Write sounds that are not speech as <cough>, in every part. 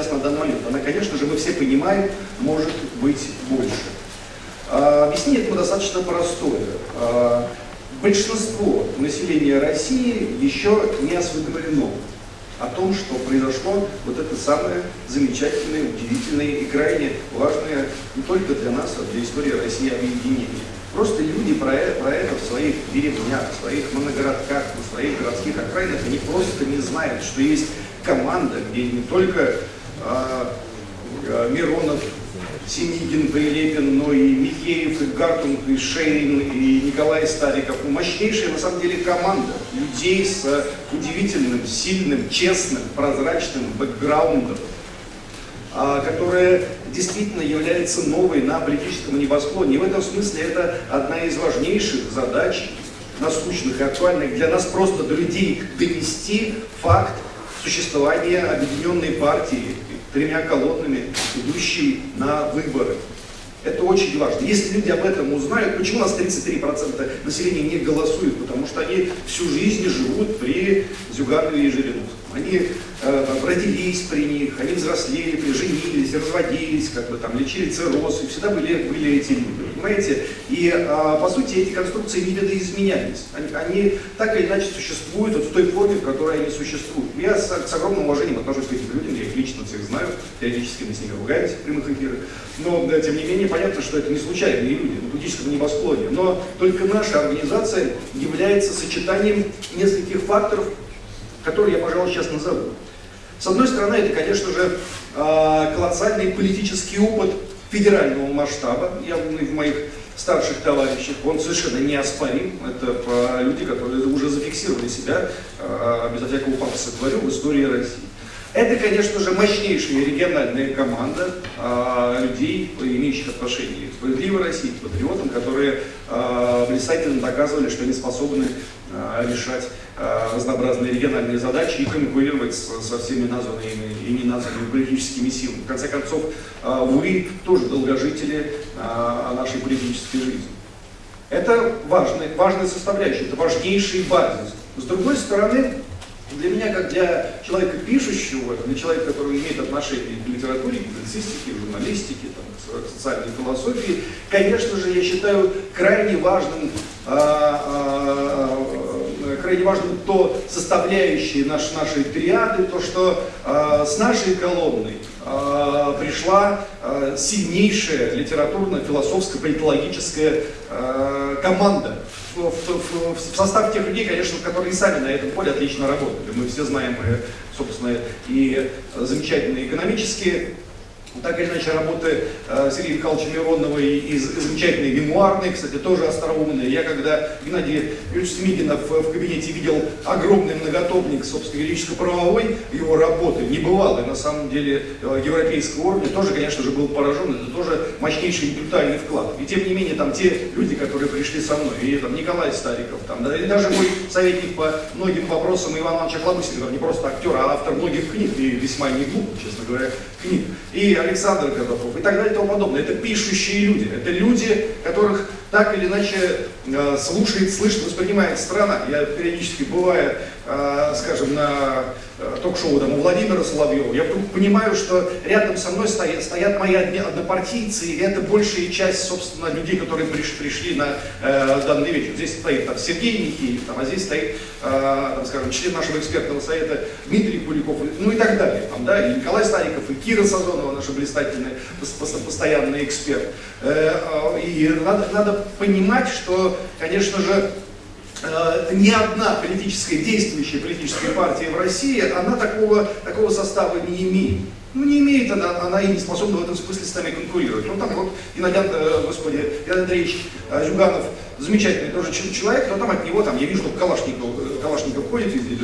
сейчас на данный момент? Она, конечно же, мы все понимаем, может быть больше. А, объяснение этому достаточно простое. А, большинство населения России еще не осведомлено о том, что произошло вот это самое замечательное, удивительное и крайне важное не только для нас, а для истории России объединение. Просто люди про это, про это в своих деревнях, в своих моногородках, в своих городских окраинах, они просто не знают, что есть команда, где не только Миронов, Синигин, Прилепин, но и Михеев, и Гартунг, и Шейн, и Николай Стариков. Ну, мощнейшая, на самом деле, команда людей с удивительным, сильным, честным, прозрачным бэкграундом, а, которая действительно является новой на политическом небосклоне. И в этом смысле это одна из важнейших задач, насущных и актуальных для нас просто до людей донести факт существования объединенной партии, тремя колоннами, идущей на выборы. Это очень важно. Если люди об этом узнают, почему у нас 33% населения не голосуют? Потому что они всю жизнь живут при Зюганове и Жириновском. Они э, родились при них, они взрослели, женились, разводились, как бы там лечили цирроз, и всегда были, были эти люди, понимаете? И э, по сути эти конструкции не видоизменялись. Они, они так или иначе существуют вот в той форме, в которой они существуют. Я с, с огромным уважением отношусь к этим людям, я их лично всех знаю, периодически мы с ними ругаемся в прямых эфирах. Но, да, тем не менее, понятно, что это не случайные люди на политическом небосклоне. Но только наша организация является сочетанием нескольких факторов, которые я, пожалуй, сейчас назову. С одной стороны, это, конечно же, а, колоссальный политический опыт федерального масштаба, явный в моих старших товарищах, он совершенно неоспорим. Это люди, которые уже зафиксировали себя, а, безо всякого пафоса говорю, в истории России. Это, конечно же, мощнейшая региональная команда э, людей, имеющих отношение к справедливой России, к патриотам, которые э, блистательно доказывали, что они способны э, решать э, разнообразные региональные задачи и конкурировать с, со всеми названными и не названными политическими силами. В конце концов, э, вы тоже долгожители э, нашей политической жизни. Это важная, важная составляющая, это важнейший базис. С другой стороны, для меня, как для человека пишущего, для человека, который имеет отношение к литературе, к публицистике, журналистике, там, к социальной философии, конечно же, я считаю крайне важным, а, а, крайне важным то составляющие наш, нашей триады, то, что а, с нашей колонной а, пришла а, сильнейшая литературно-философская, политологическая а, команда в, в, в состав тех людей, конечно, которые сами на этом поле отлично работали. Мы все знаем, собственно, и замечательные экономические так или иначе, работы э, Сергея Михайловича Миронова и, и замечательные мемуарные, кстати, тоже остроумные. Я когда Геннадий Юрьевич Смигинов в, в кабинете видел огромный многотопник, собственно, юридическо-правовой его работы, небывалый, на самом деле, э, европейского уровня, тоже, конечно же, был поражен. Это тоже мощнейший интеллектуальный вклад. И тем не менее, там те люди, которые пришли со мной, и там Николай Стариков, там, да, и даже мой советник по многим вопросам Иван Иванович Охлобыстин, не просто актер, а автор многих книг, и весьма не глуп, честно говоря, книг. И Александр Годохов и так далее и тому подобное. Это пишущие люди, это люди, которых так или иначе э, слушает, слышит, воспринимает страна. Я периодически бываю, скажем, на э, ток-шоу там, у Владимира Соловьева, я вдруг понимаю, что рядом со мной стоят, стоят мои однопартийцы, и это большая часть, собственно, людей, которые приш, пришли на э, данный вечер. Здесь стоит там, Сергей Михеев, там, а здесь стоит, э, там, скажем, член нашего экспертного совета Дмитрий Куликов, ну и так далее. Там, да, и Николай Стариков, и Кира Сазонова, наша блистательная постоянный эксперт. Э, э, и надо, надо понимать, что, конечно же, э, ни одна политическая, действующая политическая партия в России, она такого, такого состава не имеет. Ну, не имеет она, она и не способна в этом смысле с нами конкурировать. Ну, там вот Геннадий, э, господи, Геннадий Андреевич э, Зюганов, замечательный тоже человек, но там от него, там, я вижу, что Калашников, э, Калашников ходит везде,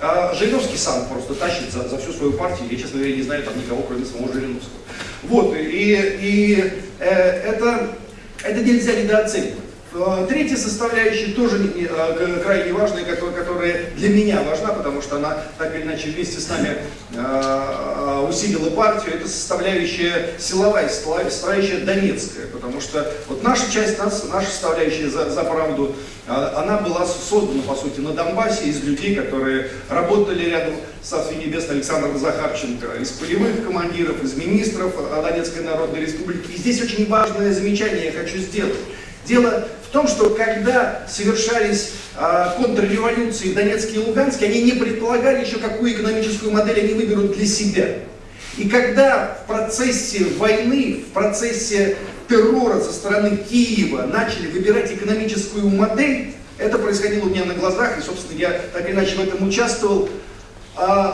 а Жириновский сам просто тащит за, за всю свою партию, я, честно говоря, не знаю там никого, кроме самого Жириновского. Вот, и, и э, это, это нельзя недооценивать. Э, третья составляющая тоже э, крайне важная, которая для меня важна, потому что она так или иначе вместе с нами э, усилила партию, это составляющая силовая, составляющая донецкая, потому что вот наша часть, наша составляющая за, за правду, она была создана, по сути, на Донбассе из людей, которые работали рядом с Царствием Небесным Александром Захарченко, из полевых командиров, из министров Донецкой Народной Республики. И здесь очень важное замечание я хочу сделать. Дело в том, что когда совершались э, контрреволюции в Донецке и Луганске, они не предполагали еще, какую экономическую модель они выберут для себя. И когда в процессе войны, в процессе террора со стороны Киева начали выбирать экономическую модель, это происходило у меня на глазах, и, собственно, я так или иначе в этом участвовал,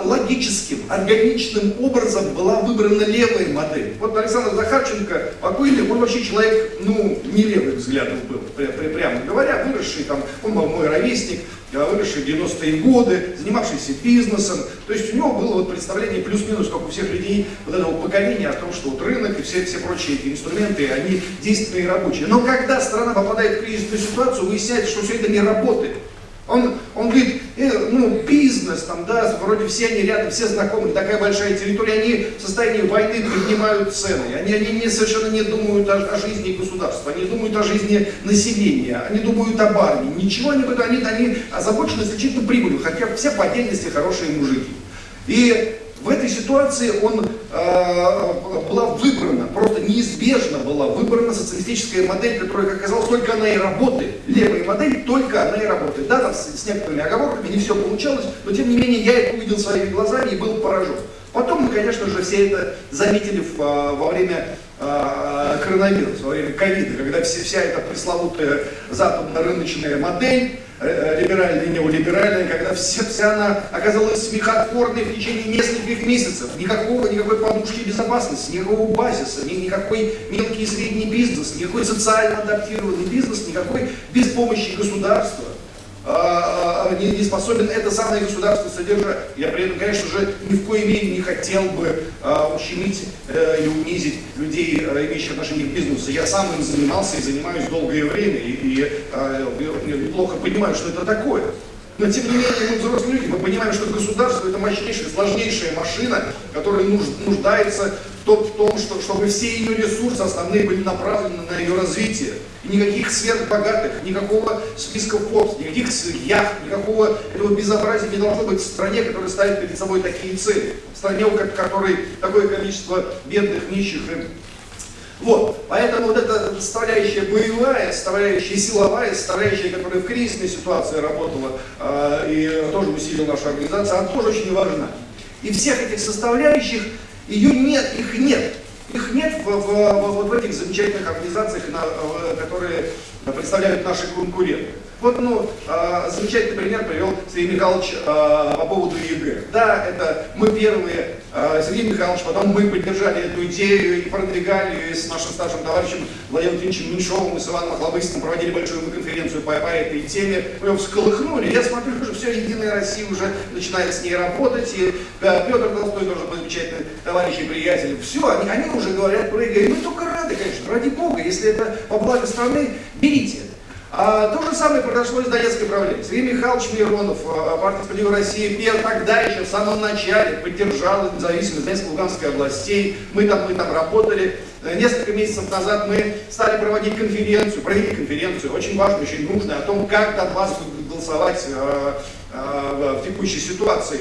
логическим, органичным образом была выбрана левая модель. Вот Александр Захарченко, покойный, он вообще человек, ну, не левых взглядов был, прямо говоря, выросший там, он был мой ровесник, выросший в 90-е годы, занимавшийся бизнесом. То есть у него было вот представление плюс-минус, как у всех людей вот этого поколения, о том, что вот рынок и все, все прочие эти инструменты, они действенные и рабочие. Но когда страна попадает в кризисную ситуацию, выясняется, что все это не работает. Он, он говорит, э, ну, бизнес, там, да, вроде все они рядом, все знакомые, такая большая территория, они в состоянии войны поднимают цены, они, они не, совершенно не думают о, о жизни государства, они думают о жизни населения, они думают об армии, ничего они, они, они озабочены исключительно прибылью, хотя все по отдельности хорошие мужики. И в этой ситуации он, э, была выбрана, неизбежно была выбрана социалистическая модель, которая, как оказалось, только она и работает. Левая модель, только она и работает. Да, там с, с некоторыми оговорками не все получалось, но тем не менее я это увидел своими глазами и был поражен. Потом мы, конечно же, все это заметили в, а, во время э, коронавируса, во время ковида, когда все, вся эта пресловутая западно-рыночная модель Э, либеральная и неолиберальная, когда вся, вся она оказалась смехотворной в течение нескольких месяцев. Никакого, никакой подушки безопасности, никакого базиса, ни, никакой мелкий и средний бизнес, никакой социально адаптированный бизнес, никакой без помощи государства. А, а, не, не способен это самое государство содержать. Я при этом, конечно же, ни в коей мере не хотел бы а, ущемить а, и унизить людей, а, имеющих отношение к бизнесу. Я сам им занимался и занимаюсь долгое время, и, и а, неплохо понимаю, что это такое. Но тем не менее, мы взрослые люди, мы понимаем, что государство это мощнейшая, сложнейшая машина, которая нуждается в том что, чтобы все ее ресурсы основные были направлены на ее развитие. Никаких сверхбогатых, никакого списка Forbes, никаких яхт, никакого этого безобразия не должно быть в стране, которая ставит перед собой такие цели. В стране, у которой такое количество бедных, нищих вот, поэтому вот эта составляющая боевая, составляющая силовая, составляющая, которая в кризисной ситуации работала э, и тоже усилила нашу организацию, она тоже очень важна. И всех этих составляющих, ее нет, их нет. Их нет в, в, вот в этих замечательных организациях, на, в, которые представляют наши конкуренты. Вот, ну, э, замечательный пример привел Сергей Михайлович э, по поводу ЕГЭ. Да, это мы первые, э, Сергей Михайлович, потом мы поддержали эту идею и продвигали ее с нашим старшим товарищем Владимиром Ильичем Меньшовым и с Иваном Охлобыстиным проводили большую конференцию по, по этой теме. Мы его всколыхнули. Я смотрю, что все, Единая Россия уже начинает с ней работать. И э, Петр Толстой тоже замечательный товарищ и приятель. Все, они, они уже говорят. И мы только рады, конечно, ради Бога. Если это по благо страны, берите это. А, то же самое произошло и с Донецкой проблемой. Сергей Михайлович Миронов, а, партия «Справедливая Россия», пер, тогда еще в самом начале поддержал независимость Донецкой Луганской областей. Мы там, мы там работали. Э, несколько месяцев назад мы стали проводить конференцию, провели конференцию, очень важную, очень нужную, о том, как Донбасс будет голосовать а, в текущей ситуации.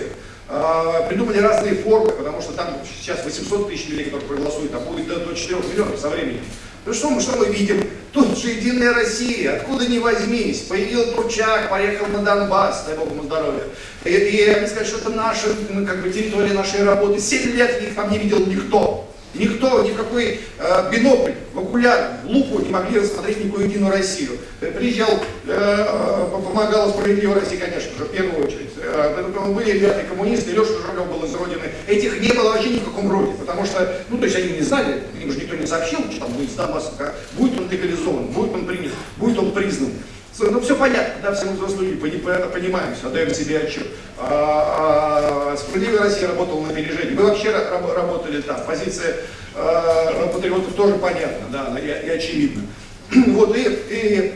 А, придумали разные формы, потому что там сейчас 800 тысяч людей, которые проголосуют, а будет до, до 4 миллионов со временем. Ну что мы, что мы видим? Тут же Единая Россия, откуда ни возьмись. Появился Турчак, поехал на Донбасс, дай Бог ему здоровья. И, и они сказали, что это наша, ну, как бы, территория нашей работы. Семь лет их там не видел никто. Никто, никакой э, бинокль, в окуляр, в лупу не могли рассмотреть никакую единую Россию. Э, приезжал, э, э, помогала справедливая Россия, конечно же, в первую очередь. Э, были ребята коммунисты, Леша Журавлев был из Родины. Этих не было вообще ни в каком роде, потому что, ну, то есть они не знали, им же никто не сообщил, что там будет с Донбассом, будет он легализован, будет он принят, будет он признан. Ну, все понятно, да, все мы взрослые люди понимаем все, отдаем себе отчет. А, а, Справедливая Россия работала на опережении. Мы вообще работали там. Позиция а, патриотов тоже понятна, да, и, очевидна. <clears throat> Вот, и, и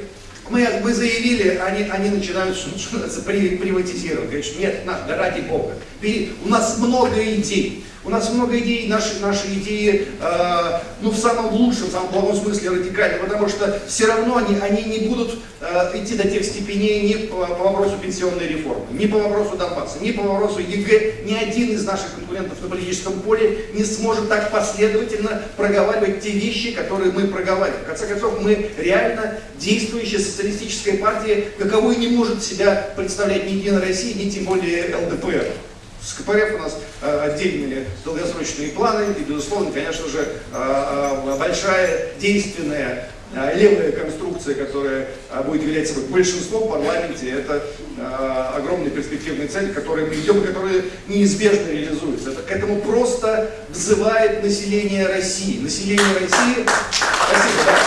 мы, мы заявили, они, они начинают что называется, приватизировать. Говорят, что нет, надо, ради Бога. И у нас много идей. У нас много идей, наши, наши идеи, э, ну, в самом лучшем, в самом плохом смысле радикальны, потому что все равно они, они не будут э, идти до тех степеней ни по, по вопросу пенсионной реформы, ни по вопросу Донбасса, ни по вопросу ЕГЭ. Ни один из наших конкурентов на политическом поле не сможет так последовательно проговаривать те вещи, которые мы проговариваем. В конце концов, мы реально действующая социалистическая партия, каковой не может себя представлять ни Единая Россия, ни тем более ЛДПР. С КПРФ у нас э, отдельные долгосрочные планы, и, безусловно, конечно же, э, э, большая действенная левая конструкция, которая будет являть собой большинство в парламенте, это э, огромная перспективная цель, к мы идем, которая неизбежно реализуется. Это, к этому просто взывает население России. Население России... Спасибо, да.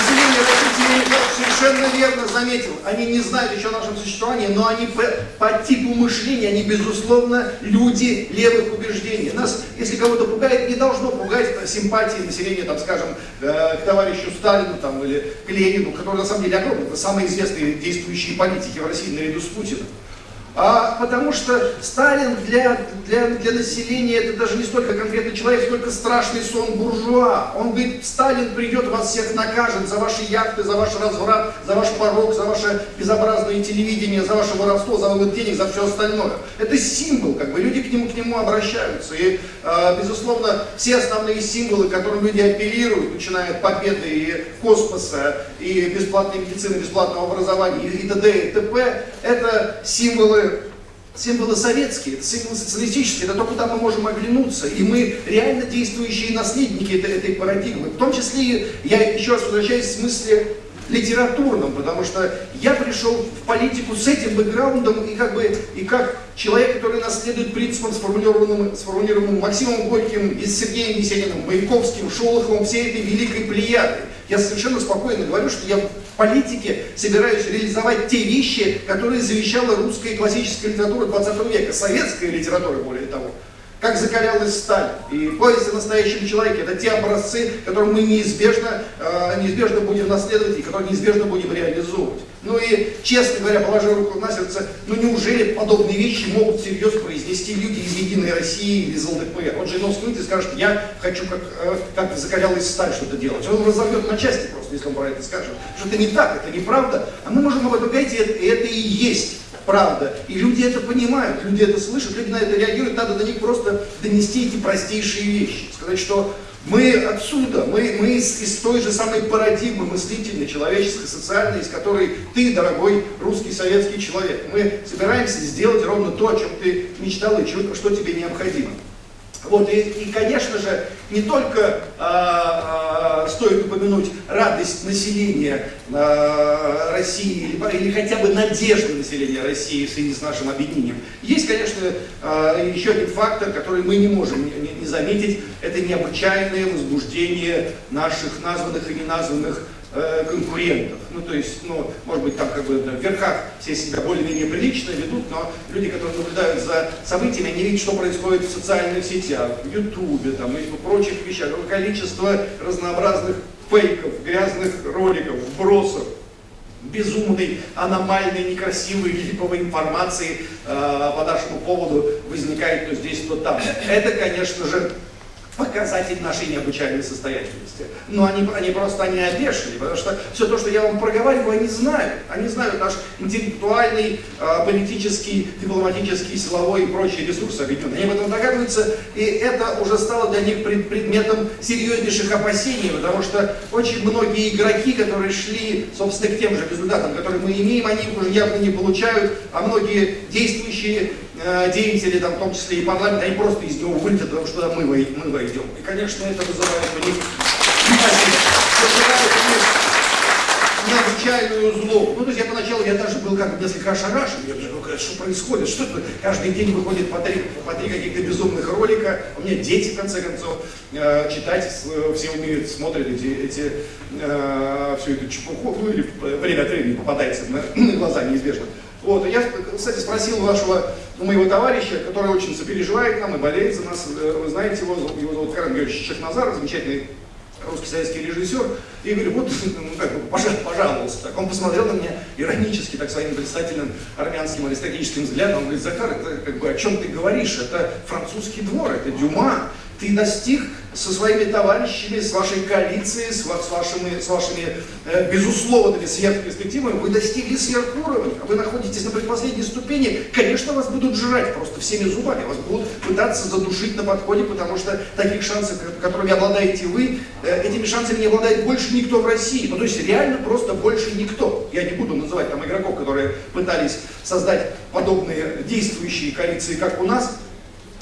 Население России совершенно верно заметил, они не знают еще о нашем существовании, но они по, по типу мышления, они безусловно люди левых убеждений. Нас, если кого-то пугает, не должно пугать симпатии населения, там, скажем, э, к товарищу Сталину там, или к Ленину, который на самом деле огромный, это самые известные действующие политики в России наряду с Путиным. А, потому что Сталин для, для, для населения это даже не столько конкретный человек, сколько страшный сон буржуа. Он говорит, Сталин придет, вас всех накажет за ваши яхты, за ваш разврат, за ваш порог, за ваше безобразное телевидение, за ваше воровство, за вывод денег, за все остальное. Это символ, как бы люди к нему, к нему обращаются. И, э, безусловно, все основные символы, к которым люди апеллируют, начиная от победы и космоса, и бесплатной медицины, бесплатного образования, и т.д. и т.п., это символы символы советские, это символы социалистические, это то, куда мы можем оглянуться. И мы реально действующие наследники этой, этой парадигмы. В том числе, я еще раз возвращаюсь в смысле литературном, потому что я пришел в политику с этим бэкграундом и как бы и как человек, который наследует принципам, сформулированным, сформулированным Максимом Горьким, и Сергеем Есениным, Маяковским, Шолоховым, всей этой великой плеядой. Я совершенно спокойно говорю, что я в политике собираюсь реализовать те вещи, которые завещала русская классическая литература 20 века, советская литература, более того как закалялась сталь. И повесть о настоящем человеке – это те образцы, которые мы неизбежно, э, неизбежно будем наследовать и которые неизбежно будем реализовывать. Ну и, честно говоря, положа руку на сердце, ну неужели подобные вещи могут всерьез произнести люди из Единой России или из ЛДПР? Он же Жириновский выйдет и скажет, я хочу как, э, как закалялась сталь что-то делать. Он разорвет на части просто, если он про это скажет. Что это не так, это неправда. А мы можем об этом говорить, и это и есть правда. И люди это понимают, люди это слышат, люди на это реагируют, надо до них просто донести эти простейшие вещи. Сказать, что мы отсюда, мы, мы из, из той же самой парадигмы мыслительной, человеческой, социальной, из которой ты, дорогой русский советский человек. Мы собираемся сделать ровно то, о чем ты мечтал и что тебе необходимо. Вот, и, и, конечно же, не только а, а, стоит упомянуть радость населения а, России, или, или хотя бы надежды населения России в связи с нашим объединением. Есть, конечно, а, еще один фактор, который мы не можем не, не заметить, это необычайное возбуждение наших названных и неназванных Э, конкурентов. Ну, то есть, ну, может быть, там как бы в верхах все себя более-менее прилично ведут, но люди, которые наблюдают за событиями, они видят, что происходит в социальных сетях, в Ютубе, там, и в прочих вещах. Количество разнообразных фейков, грязных роликов, вбросов, безумной, аномальной, некрасивой, липовой информации э, по нашему поводу возникает то здесь, то там. Это, конечно же, показатель нашей необычайной состоятельности. Но они, они просто они опешили, потому что все то, что я вам проговариваю, они знают. Они знают наш интеллектуальный, э, политический, дипломатический, силовой и прочие ресурсы объединенные. Они об этом догадываются, и это уже стало для них пред, предметом серьезнейших опасений, потому что очень многие игроки, которые шли, собственно, к тем же результатам, которые мы имеем, они уже явно не получают, а многие действующие деятели, там, в том числе и парламент, они просто из него вылетят, потому что мы, мы войдем. И, конечно, это вызывает у них необычайную злобу. Ну, то есть я поначалу, я даже был как несколько ошарашен, я думаю, «Ну, что происходит, что это каждый день выходит по три, по три каких-то безумных ролика, у меня дети, в конце концов, э, читать, э, все умеют, смотрят эти, эти э, всю эту чепуху, ну или время от времени попадается на <clears throat> глаза неизбежно. Вот, я, кстати, спросил вашего, ну, моего товарища, который очень сопереживает нам и болеет за нас, э, вы знаете его, его зовут Карен Георгиевич Чехназар, замечательный русский советский режиссер, И говорю, вот, <laughs> ну, как бы, пожалуйста. Так он посмотрел на меня иронически, так своим блистательным армянским аристократическим взглядом. Он говорит, Захар, это как бы о чем ты говоришь? Это французский двор, это Дюма. Ты достиг со своими товарищами, с вашей коалицией, с, с вашими, с вашими э, безусловными сверхперспективами, вы достигли сверхуровня, вы находитесь на предпоследней ступени, конечно, вас будут жрать просто всеми зубами, вас будут пытаться задушить на подходе, потому что таких шансов, которыми обладаете вы, э, этими шансами не обладает больше никто в России, ну то есть реально просто больше никто. Я не буду называть там игроков, которые пытались создать подобные действующие коалиции, как у нас,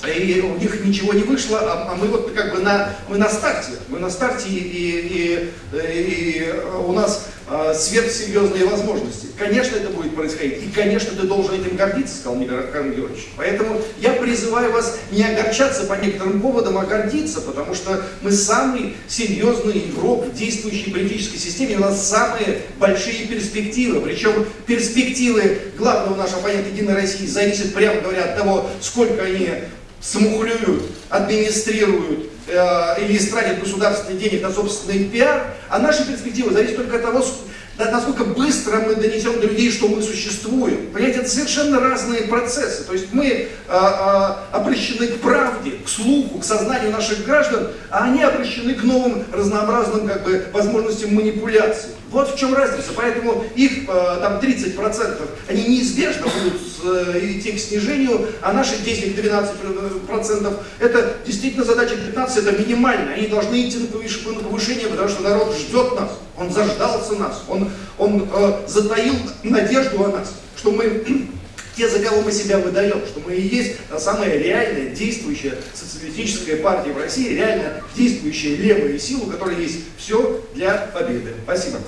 и у них ничего не вышло, а, а мы вот как бы на, мы на старте, мы на старте, и, и, и, и у нас э, сверхсерьезные возможности. Конечно, это будет происходить, и, конечно, ты должен этим гордиться, сказал Михаил Георгиевич. Поэтому я призываю вас не огорчаться по некоторым поводам, а гордиться, потому что мы самый серьезный игрок в действующей политической системе, у нас самые большие перспективы, причем перспективы главного нашего оппонента Единой России зависят, прямо говоря, от того, сколько они смухлюют, администрируют э, или истратят государственные денег на собственный пиар, а наши перспективы зависят только от того, да, насколько быстро мы донесем до людей, что мы существуем. Понимаете, это совершенно разные процессы. То есть мы а, а, обращены к правде, к слуху, к сознанию наших граждан, а они обращены к новым разнообразным как бы, возможностям манипуляции. Вот в чем разница. Поэтому их а, там 30%, они неизбежно будут э, идти к снижению, а наши 10-12% это действительно задача 15, это минимально. Они должны идти на повышение, потому что народ ждет нас, он заждался нас, он, он э, затаил надежду о нас, что мы <clears throat> те, за кого мы себя выдаем, что мы и есть самая реальная, действующая социалистическая партия в России, реально действующая левая сила, у которой есть все для победы. Спасибо.